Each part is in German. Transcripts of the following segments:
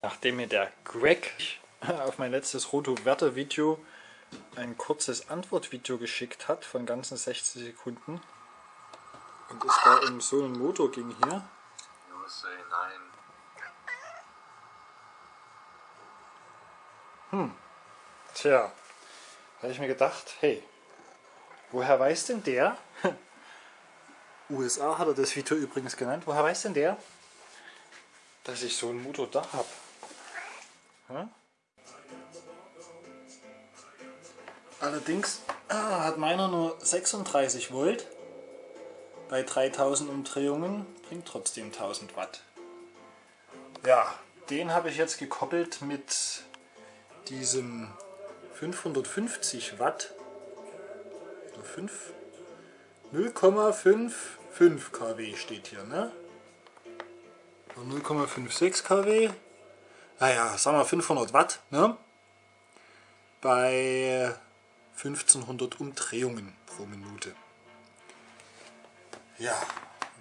Nachdem mir der Greg auf mein letztes Roto-Werte-Video ein kurzes Antwortvideo geschickt hat von ganzen 60 Sekunden und es da um so einen Motor ging hier. Hm, tja, habe ich mir gedacht, hey, woher weiß denn der, USA hat er das Video übrigens genannt, woher weiß denn der, dass ich so einen Motor da habe? Hm? Allerdings ah, hat meiner nur 36 Volt. Bei 3000 Umdrehungen bringt trotzdem 1000 Watt. Ja, den habe ich jetzt gekoppelt mit diesem 550 Watt 0,55 kW steht hier, ne? 0,56 kW. Naja, sagen wir 500 Watt, ne? Bei 1500 Umdrehungen pro Minute. Ja,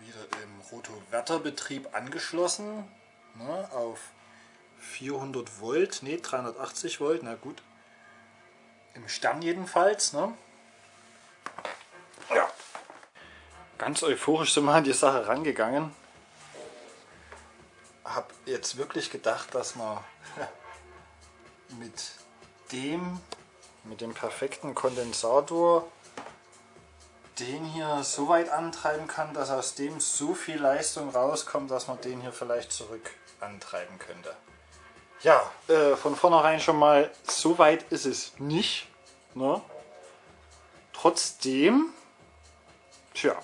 wieder im Rotoverterbetrieb angeschlossen ne, auf 400 Volt, ne 380 Volt, na gut. Im Stern jedenfalls. Ne? Ja, ganz euphorisch sind wir an die Sache rangegangen. Hab jetzt wirklich gedacht, dass man mit dem mit dem perfekten Kondensator den hier so weit antreiben kann, dass aus dem so viel Leistung rauskommt, dass man den hier vielleicht zurück antreiben könnte. Ja, äh, von vornherein schon mal, so weit ist es nicht. Ne? Trotzdem, tja,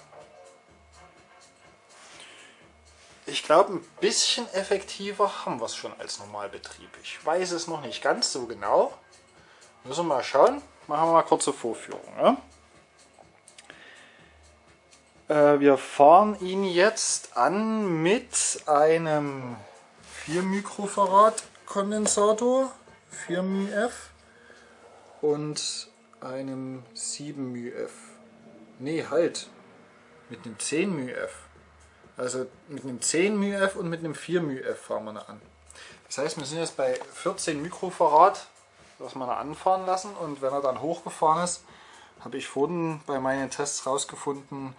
ich glaube, ein bisschen effektiver haben wir es schon als Normalbetrieb. Ich weiß es noch nicht ganz so genau. Müssen wir mal schauen. Machen wir mal kurze Vorführung. Ja? Äh, wir fahren ihn jetzt an mit einem 4 Mikrofarad Kondensator, 4 μF und einem 7 μF. Nee, halt. Mit einem 10 μF. Also mit einem 10 μF und mit einem 4 μF fahren wir an. Das heißt, wir sind jetzt bei 14 Mikrofarad dass wir anfahren lassen und wenn er dann hochgefahren ist, habe ich vorhin bei meinen Tests rausgefunden,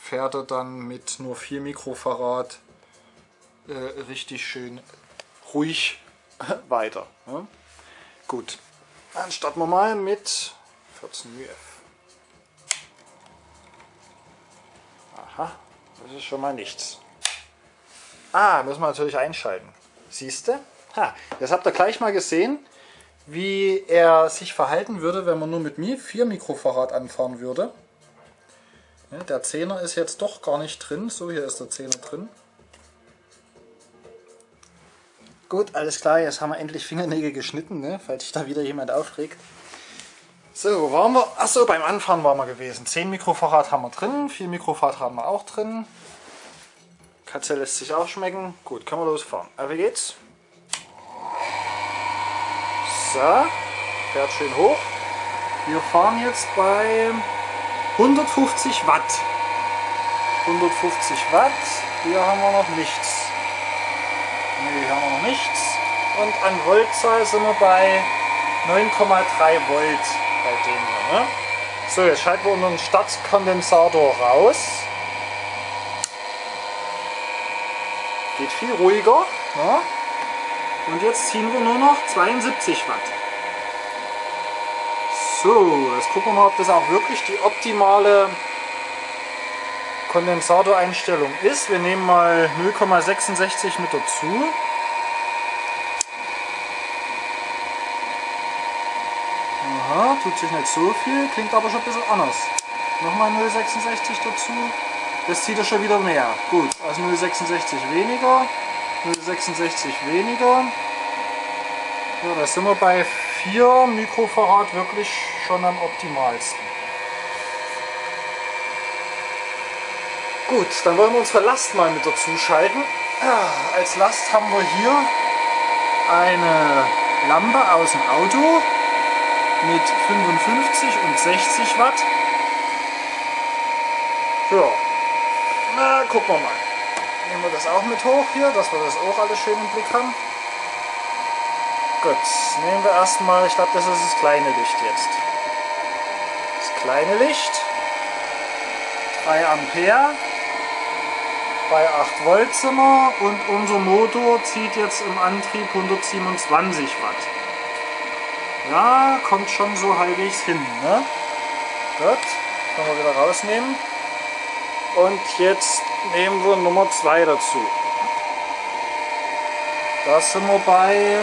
fährt er dann mit nur 4 Mikrofarad äh, richtig schön ruhig weiter. Ne? Gut, dann starten wir mal mit 14 UF. Aha, das ist schon mal nichts. Ah, müssen wir natürlich einschalten. Siehst du? Das habt ihr gleich mal gesehen wie er sich verhalten würde, wenn man nur mit mir 4 Mikrofarad anfahren würde. der 10er ist jetzt doch gar nicht drin. So, hier ist der 10er drin. Gut, alles klar, jetzt haben wir endlich Fingernägel geschnitten, ne? falls sich da wieder jemand aufregt. So, wo waren wir? Achso, beim Anfahren waren wir gewesen. 10 Mikrofarad haben wir drin, 4 Mikrofarad haben wir auch drin. Katze lässt sich auch schmecken. Gut, können wir losfahren. Wie geht's? So, fährt schön hoch. Wir fahren jetzt bei 150 Watt. 150 Watt, hier haben wir noch nichts. Ne, hier haben wir noch nichts. Und an Voltzahl sind wir bei 9,3 Volt bei dem hier. Ne? So, jetzt schalten wir unseren Startkondensator raus. Geht viel ruhiger. Ne? Und jetzt ziehen wir nur noch 72 Watt. So, jetzt gucken wir mal, ob das auch wirklich die optimale Kondensatoreinstellung ist. Wir nehmen mal 0,66 mit dazu. Aha, tut sich nicht so viel, klingt aber schon ein bisschen anders. Nochmal 0,66 dazu. Das zieht er schon wieder mehr. Gut, also 0,66 weniger. 0,66 weniger. Ja, da sind wir bei 4 Mikrofarad wirklich schon am optimalsten. Gut, dann wollen wir unsere Last mal mit dazu schalten. Als Last haben wir hier eine Lampe aus dem Auto mit 55 und 60 Watt. Ja, na gucken wir mal nehmen wir das auch mit hoch hier, dass wir das auch alles schön im Blick haben. Gut, nehmen wir erstmal, ich glaube das ist das kleine Licht jetzt. Das kleine Licht, 3 Ampere, bei 8 Volt sind wir und unser Motor zieht jetzt im Antrieb 127 Watt. Ja, kommt schon so halbwegs hin. Ne? Gut, können wir wieder rausnehmen. Und jetzt nehmen wir Nummer 2 dazu. Da sind wir bei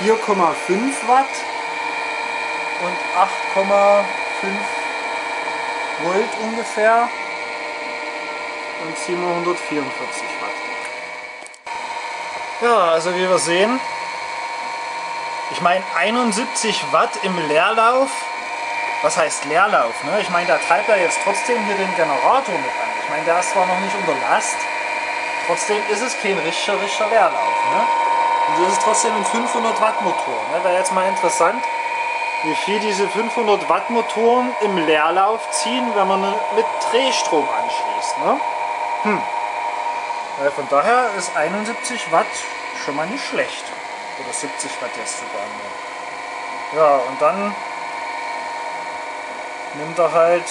4,5 Watt und 8,5 Volt ungefähr und 744 Watt. Ja, also wie wir sehen, ich meine 71 Watt im Leerlauf, was heißt Leerlauf? Ne? Ich meine, da treibt er jetzt trotzdem hier den Generator mit an. Ich meine, der ist zwar noch nicht unter Last, trotzdem ist es kein richtiger, richtiger Leerlauf. Ne? Und das ist trotzdem ein 500 Watt Motor. Ne? Wäre jetzt mal interessant, wie viel diese 500 Watt Motoren im Leerlauf ziehen, wenn man mit Drehstrom anschließt. Ne? Hm. Ja, von daher ist 71 Watt schon mal nicht schlecht. Oder 70 Watt jetzt sogar nur. Ja, und dann nimmt er halt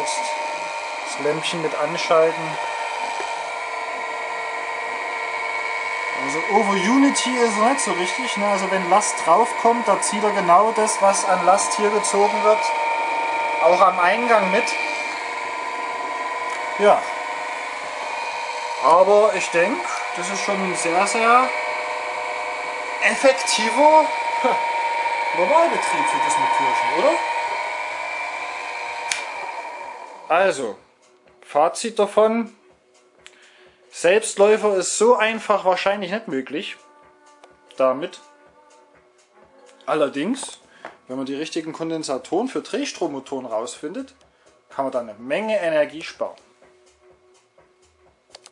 das Lämpchen mit anschalten. Also over Unity ist er nicht so richtig. Ne? Also wenn Last draufkommt, da zieht er genau das, was an Last hier gezogen wird, auch am Eingang mit. Ja. Aber ich denke, das ist schon ein sehr, sehr effektiver Normalbetrieb für das Motorchen, oder? Also, Fazit davon. Selbstläufer ist so einfach wahrscheinlich nicht möglich. Damit. Allerdings, wenn man die richtigen Kondensatoren für Drehstrommotoren rausfindet, kann man da eine Menge Energie sparen.